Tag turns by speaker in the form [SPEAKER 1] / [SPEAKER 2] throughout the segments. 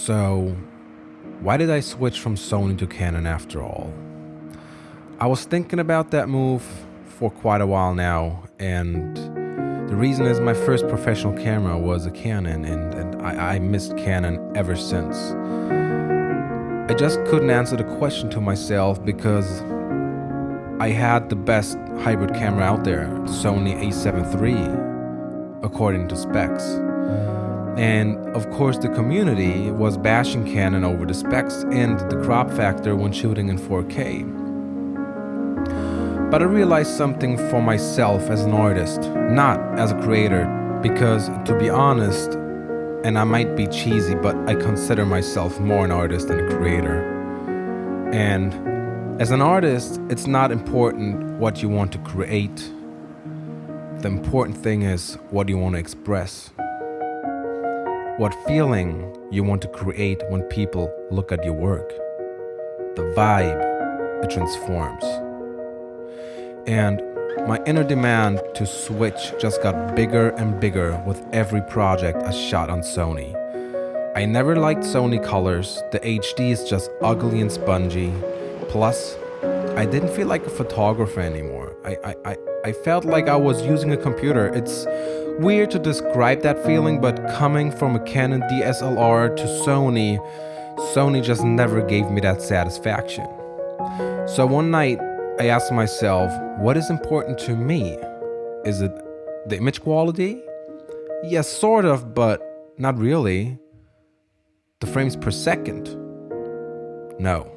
[SPEAKER 1] So, why did I switch from Sony to Canon after all? I was thinking about that move for quite a while now, and the reason is my first professional camera was a Canon, and, and I, I missed Canon ever since. I just couldn't answer the question to myself because I had the best hybrid camera out there, the Sony a7 III, according to specs. And of course, the community was bashing Canon over the specs and the crop factor when shooting in 4K. But I realized something for myself as an artist, not as a creator, because to be honest, and I might be cheesy, but I consider myself more an artist than a creator. And as an artist, it's not important what you want to create. The important thing is what you want to express what feeling you want to create when people look at your work. The vibe it transforms. And my inner demand to switch just got bigger and bigger with every project I shot on Sony. I never liked Sony colors, the HD is just ugly and spongy. Plus, I didn't feel like a photographer anymore. I, I, I, I felt like I was using a computer. It's weird to describe that feeling, but coming from a Canon DSLR to Sony, Sony just never gave me that satisfaction. So one night, I asked myself, what is important to me? Is it the image quality? Yes, sort of, but not really. The frames per second? No.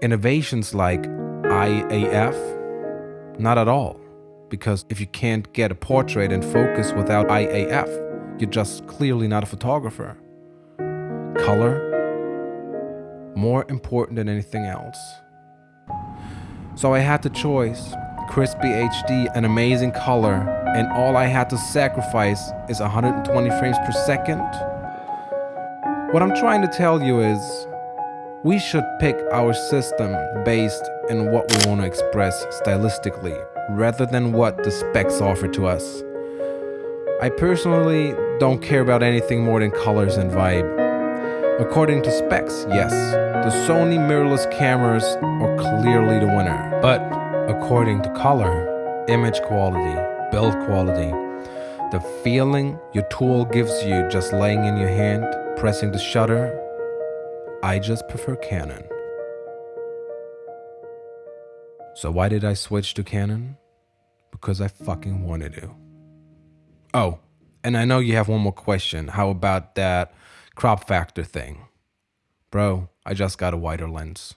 [SPEAKER 1] Innovations like IAF? Not at all because if you can't get a portrait in focus without Eye AF, you're just clearly not a photographer. Color, more important than anything else. So I had the choice, crispy HD, an amazing color, and all I had to sacrifice is 120 frames per second. What I'm trying to tell you is, we should pick our system based on what we want to express stylistically rather than what the specs offer to us. I personally don't care about anything more than colors and vibe. According to specs, yes, the Sony mirrorless cameras are clearly the winner. But according to color, image quality, build quality, the feeling your tool gives you just laying in your hand, pressing the shutter, I just prefer Canon. So why did I switch to Canon? Because I fucking wanted to. Oh, and I know you have one more question. How about that crop factor thing? Bro, I just got a wider lens.